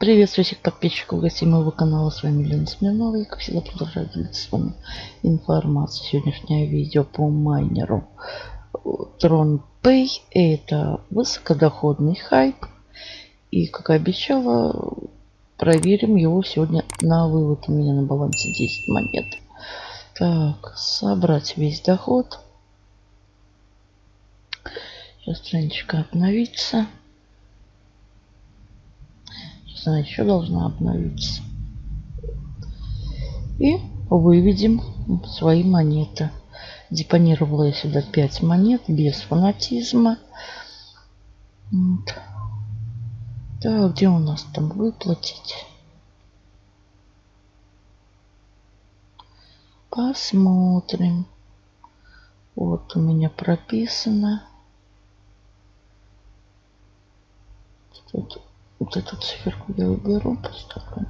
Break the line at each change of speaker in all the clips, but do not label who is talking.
Приветствую всех подписчиков гостей моего канала. С вами Лена Смирнова. И как всегда продолжаю делиться с вами информацией. Сегодняшнее видео по майнеру Tron Pay. Это высокодоходный хайп. И как обещала, проверим его сегодня на вывод. У меня на балансе 10 монет. Так, собрать весь доход. Сейчас страничка обновится. Она еще должна обновиться. И выведем свои монеты. Депонировала я сюда 5 монет без фанатизма. Вот. Так, где у нас там выплатить? Посмотрим. Вот у меня прописано. Тут, вот эту циферку я уберу, поставлю.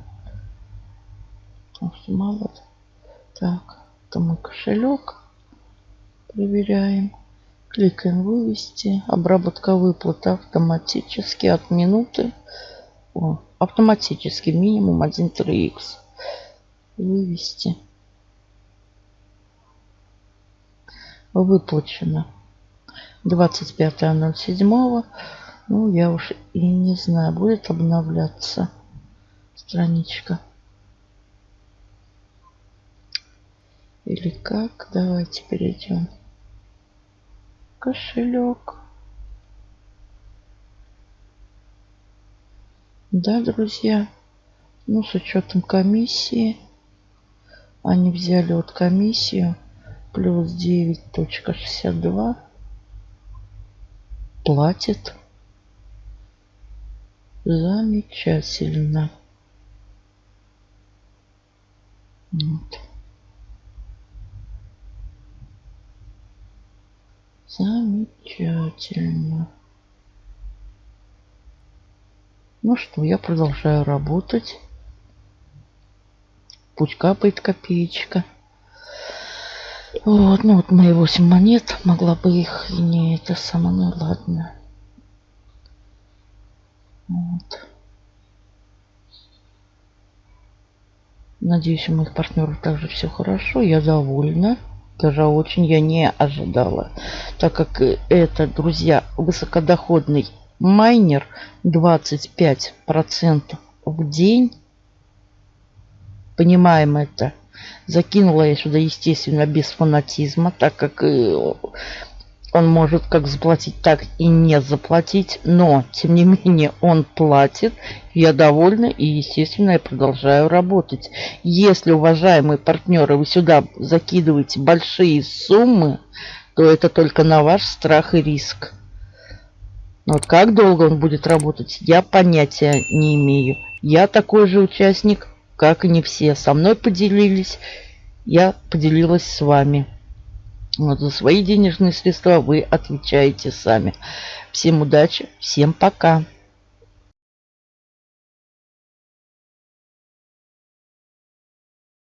Потому что мало. Так, это мой кошелек. Проверяем. Кликаем вывести. Обработка выплаты автоматически от минуты. О, автоматически минимум 1.3х. Вывести. Выплачено 25.07. Ну, я уж и не знаю, будет обновляться страничка. Или как? Давайте перейдем. Кошелек. Да, друзья. Ну, с учетом комиссии. Они взяли вот комиссию. Плюс 9.62. Платит Замечательно. Вот. Замечательно. Ну что, я продолжаю работать. Пусть капает копеечка. Вот, ну вот мои 8 монет. Могла бы их и не это самое, ну ладно. Вот. Надеюсь, у моих партнеров также все хорошо. Я довольна. Даже очень я не ожидала. Так как это, друзья, высокодоходный майнер 25% в день. Понимаем это. Закинула я сюда, естественно, без фанатизма, так как он может как заплатить, так и не заплатить. Но, тем не менее, он платит. Я довольна и, естественно, я продолжаю работать. Если, уважаемые партнеры, вы сюда закидываете большие суммы, то это только на ваш страх и риск. Вот как долго он будет работать, я понятия не имею. Я такой же участник, как и не все. Со мной поделились, я поделилась с вами. Вот за свои денежные средства вы отвечаете сами. Всем удачи, всем пока.